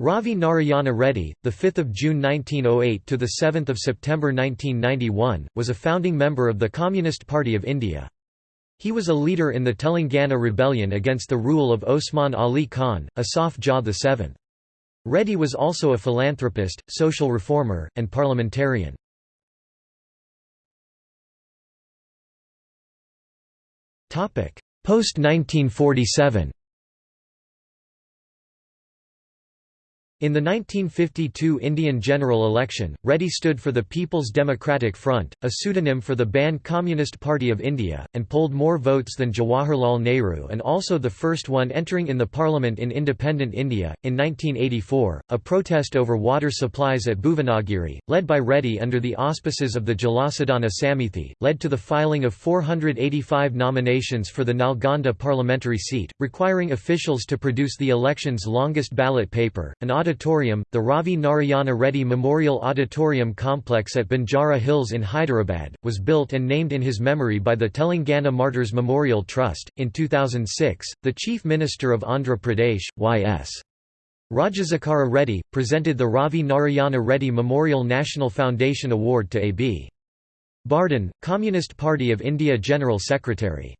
Ravi Narayana Reddy, the 5th of June 1908 to the 7th of September 1991, was a founding member of the Communist Party of India. He was a leader in the Telangana rebellion against the rule of Osman Ali Khan, Asaf Jah VII. Reddy was also a philanthropist, social reformer, and parliamentarian. Post-1947 In the 1952 Indian general election, Reddy stood for the People's Democratic Front, a pseudonym for the banned Communist Party of India, and polled more votes than Jawaharlal Nehru and also the first one entering in the parliament in independent India. In 1984, a protest over water supplies at Bhuvanagiri, led by Reddy under the auspices of the Jalasadhana Samithi, led to the filing of 485 nominations for the Nalgonda parliamentary seat, requiring officials to produce the election's longest ballot paper, an auditorium, the Ravi Narayana Reddy Memorial Auditorium Complex at Banjara Hills in Hyderabad, was built and named in his memory by the Telangana Martyrs Memorial Trust. In 2006, the Chief Minister of Andhra Pradesh, Y.S. Rajashekara Reddy, presented the Ravi Narayana Reddy Memorial National Foundation Award to A.B. Bardhan, Communist Party of India General Secretary.